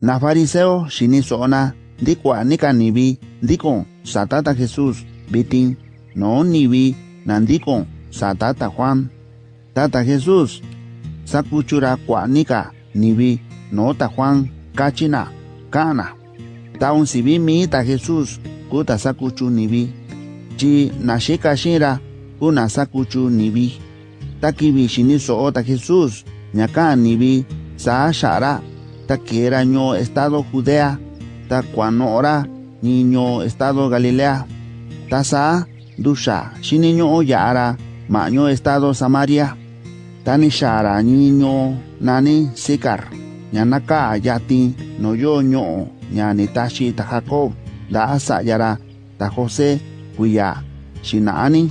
Na fariseo shinisona ndikwa nikanivi ndiko satata Jesus bitin no nivi nandiko satata Juan. Tata Jesus sakuchura kwa nika nivi no ta Juan kachina kana. Taun sivi mi ta Jesus kuta sakuchu nivi chi na nashika shira kuna sakuchu nivi takivi shiniso ota Jesus nyaka nivi saa shara. Takiera ño estado Judea ta cuanora niño estado Galilea ta sa dusha shini ño yara maño estado Samaria tani shara niño nani Sicar ñanaka yati no yo ño ñani tashi ta Jacob da asa yara ta José kuya shinaani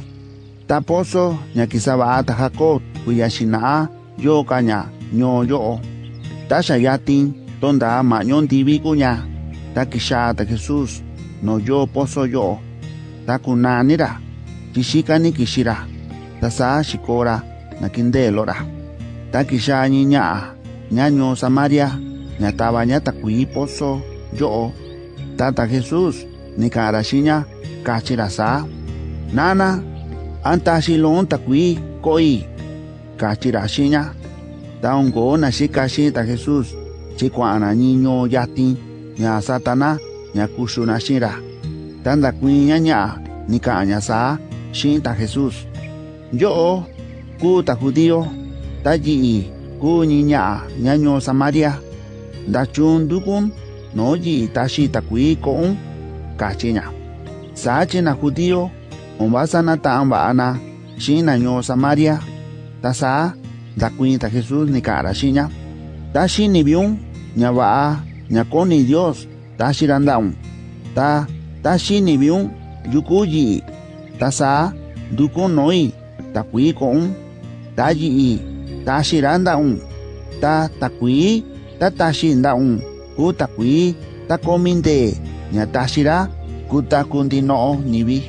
ta pozo ñakisaba ta Jacob kuya shinaa yo kaña ño yo Tasha sa tonda tin tibi da di ta ki ta no yo poso yo. Ta ku na ni ra ki shi ka ni ki shi ra ta sa na ni nya nya nyo sa maria yo. Ta ta jesus ni ka nya sa. Nana anta shi lon ta ku i ko nya Da na shi ka shi ta Jesus. Chi kwa ana ni ya satana. Nya kushu na. Tanda kui nya nya. Ni ka anya sa. Shi ta Jesus. Yo. Ku ta judio. Ta ji. Ku samaria. Da chun dukun. No ji ta shi ta kui ko un. Ka chi nya. Sa chi na judio. Un ta ba ana. Na samaria. Ta saa da cuenta Jesús ni cara shiña ta shi ni biun nya va nya koni Dios ta shirandaun ta ta shi ni biun yukuyi ta sa dukun noi ta kui kon ta yi ta shirandaun ta ta kui ta ta shindaun ku ta kui ta kominde nya ta shira ku ta kundino nibi.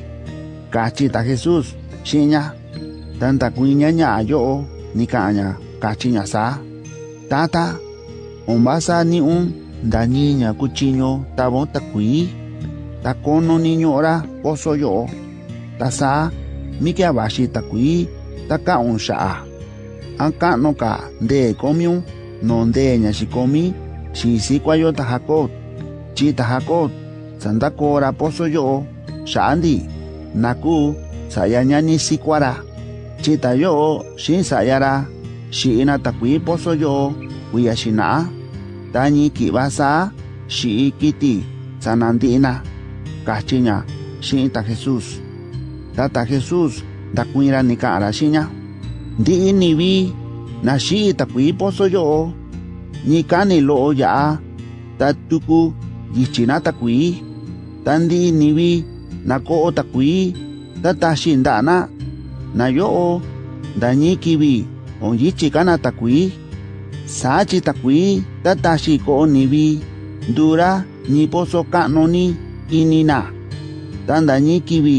Kachi ta Jesús shiña tanta kuiña nya yo 니까냐 가치냐사 따따 omasa ni um un dañiña cuchiño tabon takui. Takono niño ora poso yo. Tasa mike abashi takui taka un sha anka no ka de komiu non de ña shikomi si si kwayo tahakot chi tahakot. Sandako ora poso yo shandi naku sayanya sayañani sikwara chita yo shin sayara shi ina takwi poso yo wiyashina tani kibasa shi kiti sanandina kachinya shi ta jesus tata jesus takwira nika arashinya di ni vi na shi takwi poso yo ni kani lo ya tatuku yichina takwi tandi ni vi na ko takwi tata shindana na yo dañi kiwi on yi chikana takui sachi takui tatashi ko niwi dura nipo so kanoni inina tan dañi kiwi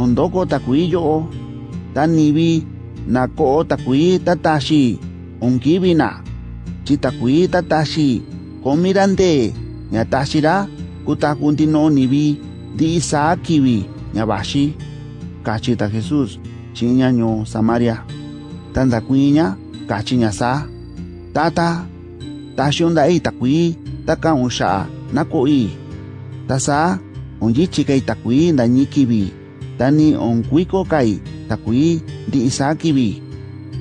on doko takui yo tan niwi na ko takui tatashi on kiwi na. Chi takui tatashi komirande ñatashira kutakunti no niwi di isa kiwi ñabashi kachita Jesús chiña nyo Samaria. Tanda kuiña, kachiña sa. Tata, tasyon da takwi, taka unsha, nakoi. Tasa, onyichi kay takwi da nyikibi. Tani onkwiko kay takwi di isa kibi.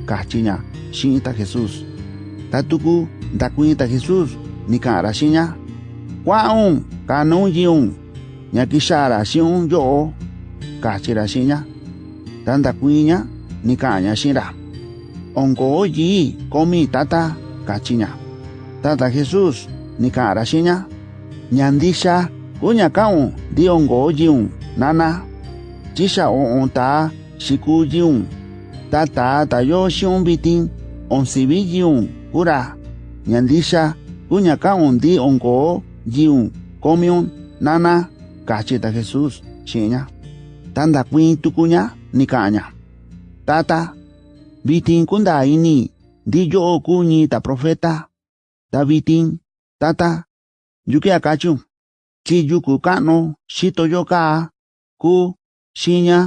Kachiña, shinita Jesus. Tatuku, dakuinta Jesus, nikara shiña. Kwaun, kanun yiun, nyakishara shiun yo, kachira shiña. Tanda kuiña ni kaña sira. ongo yi komi tata kachiña tata Jesús ni kara shiña Nyandisha kuña kaun di ongo yiun nana. Chisha on ta shiku yiun tata tayo shiun bitin on sibi yiun kura. Nyandisha kuña kaun di ongo yiun komiun nana. Kachita Jesús shiña tanda kuin tukuña ni kaña. Tata bitin kunda ini di yo ta profeta. Ta bitin tata yuki akachu. Chi yuku kano shito yo ka ku shiña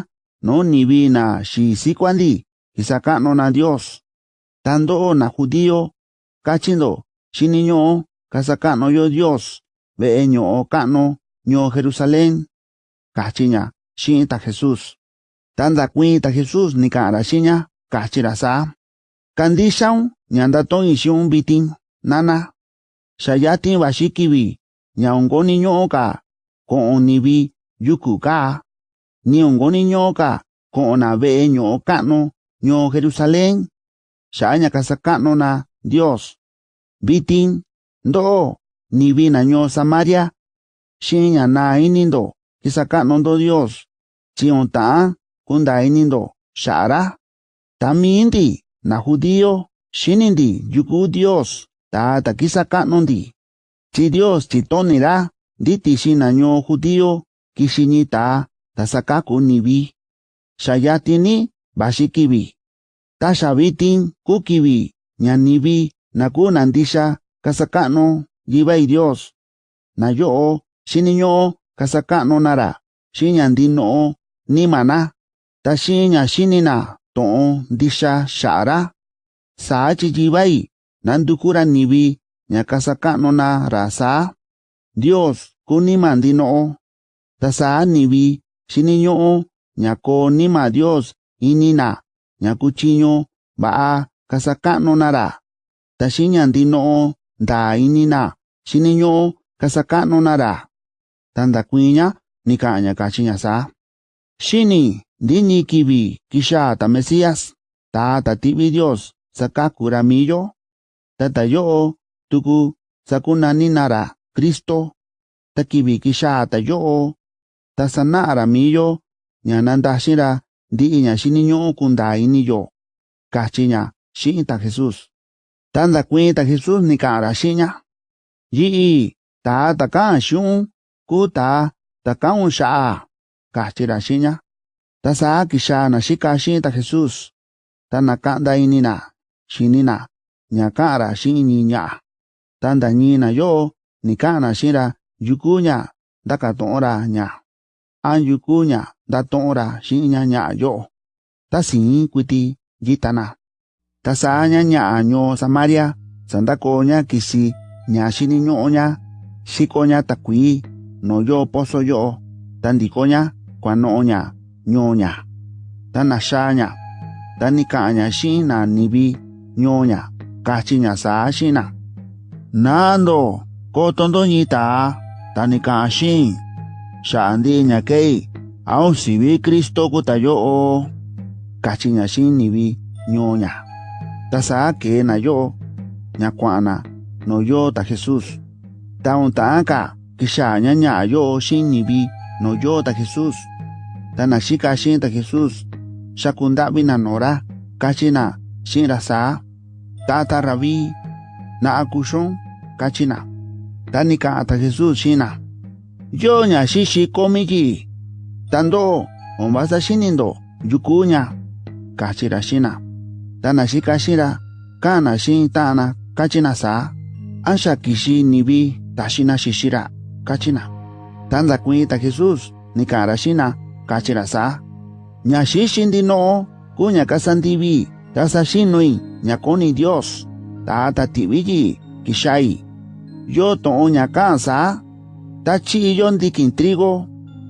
no nivi na shi sikwandi kisakano na Dios. Tando na judío kachindo shiniño kasakano yo Dios. Ve'e ño'o ka'no ño Jerusalén. Kachiña xi'in ta Jesús tanda kuita Jesús ni karashinya kachirasa. Kandishaun ñandaton ishun bitin nana. shayati washikibi ñaongoni ñoka koonibi yuku ka. Niongoni ñoka koonabe ñookano ño Jerusalén. Shaña kasakano na Dios. Bitin ndo nibi na ño Samaria. Shiña na inindo kisakano do Dios. Chion taan kunda inindo xa'a ra tamiindi na judío xinindi yuku Dios ta ta kisaka'nundi chi Dios chitoni ra nditi xina ño judío kixini ta ta sakaku nivi xa yatini vaxi kivi ta xa vitin ku kivi ña nivi na ku na ndixa kasaka'nu yivai Dios na yo'o xiniñu'u kasaka'nu na ra xi'in ta xinña xinina to'on ndixa xa'a ra saa chiyivai na nduku nivi ña kasaka'nuna ra saa dios kunima ndino'o ta saa nivi xiniñu'u ña koo nima dios inina ña kutyiñu va'a kasaka'nuna ra. Ta xinña ndino'o ndaa inina xiniñu'u kasaka'nuna ra. Ta ndakuiña ni ka'an ña kachi ña saa xini ndiñi kivi kixaa ta Mesías. Ta ta ti'vi Dios sakaku ra mii yo tuku sakunani na ra Cristo. Ta kivi kixaa ta yo'o. Ta sana'a ra mii yo ña nandaxin ra ndi'i ña xiniñu'u kundaa ini yo. Kachi ña xi'in ta Jesús. Ta ndakuiin ta Jesús ni ka'an ra xi'in ña yi'i ta ta ka'an xiu'un ku ta ta ka'un xa'a kachi ra Tasa kisha na shika shinta Jesús. Tana kanda inina, shinina, ñakara shiniña. Tanda ñina yo, nikana shira yukuña, dakatora ña. An yukuña, datora shiña ña yo. Tasi kuti yitana. Tasa ña ña ño Samaria, sandakoña kisi ña shiniñoña, shikoña takui, no yo pozo yo, tandikoña, kuanoña. Ña kuano'o ña ño ña ta naxaa ña ta ni ka'an ña xi'in na nivi ño ña kachi ña saa xi'in na nando kotondo ñita ta ni ka'an xi'in xa'a ndi'i ña kei aun sivi Cristo kuta yo'o kachi ña xi'in nivi ño ña ta saa kee na yo'o ña kua'an na no yo ta Jesús. Ta un ta'an ka kixaa ña ña'a yo'o nivi no yo ta tana shi kashin ta Jesus. Shakunda bina nora kachina shin rasa tata rabi na akushon kachina tanika ata Jesus shina yo nya shi shi komiki tando ombasa shinindo yukunya kachira shina tana shi kashira kana shin tana kachina sa. Ansha kishi nibi tashina shishira kachina tanza kuita Jesus nikara shina kachirasa. Nyashishindino kuña kasantibi tasashinui ñakoni Dios tata tibiyi kishai. Yo to unya kansa, to'o ñakansa tachiyo ndikin trigo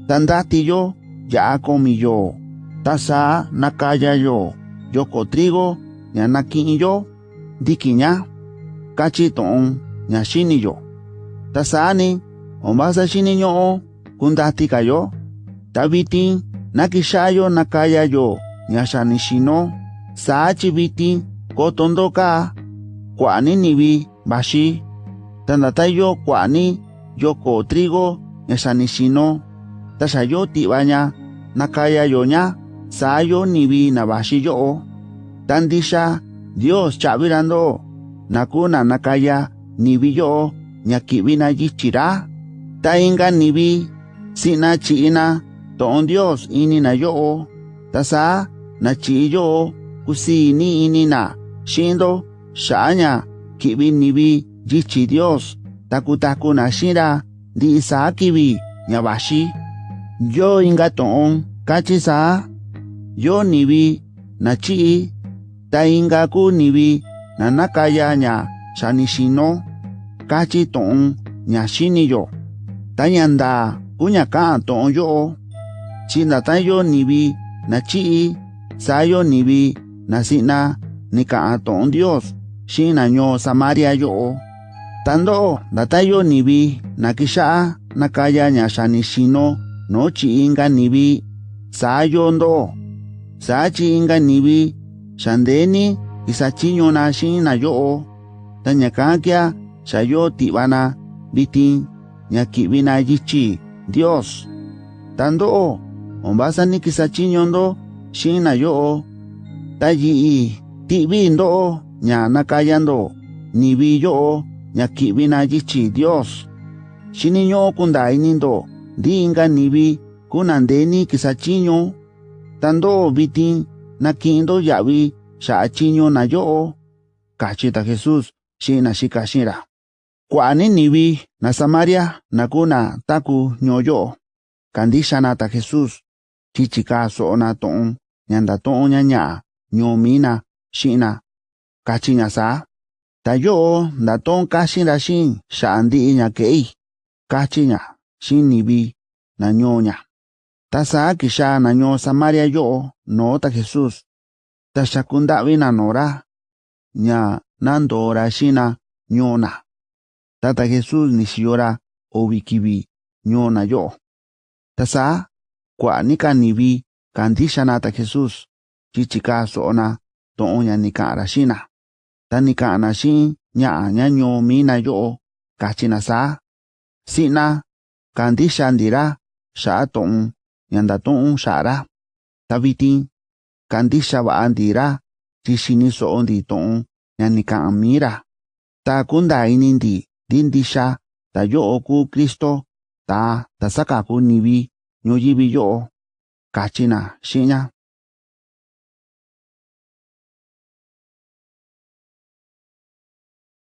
tandatiyo yakomiyo tasa nakayayo yoko trigo ñanaki'inyo ndikiña kachi to'on ñaxiniyo tasani ombasashiniño'o kundati kayo Tabiti nakishayo nakayayo nyashanishino saachibiti kotondoka kwani nibi bashi tandatayo kwani yoko trigo nyashanishino tashayo tibanya nakayayonya sayo nibi nabashiyo tandisha Dios chavirando nakuna nakaya nibiyo nyakibina yichira tainga nibi sina chiina toon Dios ini na yo oh. tasa na chiyo oh. kusini ini na. Shindo shaanya kibi nibi jichi Dios. Takutaku na shira di isa kibi nyabashi yo inga toon kachisa yo nibi na chi. Ta inga ku nibi na nakaya nya shanishino kachi toon nya shiniyo tanyanda kunya ka toon yo oh. chinatayo nibi nachi sayo nibi nasina nikaton Dios shinaño Samaria yo tando datayo nibi nakisha nakaya ñashanishino nochi inga nibi sayo ndo. Sachi inga nibi shandeni isachiño na shina yo tañakakya shayo tibana bitin ñakibina yichi Dios. Tando ombasa ni kisachiño ndo xi'in na yo'o ta yi'i ti'vi ndo'o ña nakaya ndo nivi yo'o ña ki'vi na yichi Dios. Xiniño'o kundaa ini ndo ndi inga nivi kunandeni kisachiño ta ndo'o vitin naki'in ndo ya'vi xa'a chiño na yo'o. Kachi ta Jesús xi'in na xika xi'in ra kua'a ni nivi na Samaria na kuu na taku ñoo yo'o kandixa na ta Jesús chichika so na to'on ñanda to'on ña ña'a ñomina xina. Kachi ña sa ta yo'o nda to'on kaxi nda xin xa'a ndi'i ña kei kachi ña xinivi na ñoo ña ta na ñoo samaria yo'o noo ta jesus ta xakunda'vi na noora ña nandora xina ñoo na. Tata jesus ni xiyo ra uvi kivi ñoo kua'aníka nibi kandixanata Jesús. Chichika so'ona to'oña ni ka'ra xina. Ta ni ka'na xi ña'a ñañoo mina yo'o kachina saa si'na kandixa ntira xa'a to'on ñandatu'un xa'ra. Ta vitin kandixa va'a ntira ti xini so'o nti to'on ñani ka'an ta kunta ini nti ndi ta yo'o ku Cristo ta tasaka tasakaku nivi ñuyivi yo'o kachi na xi'in ña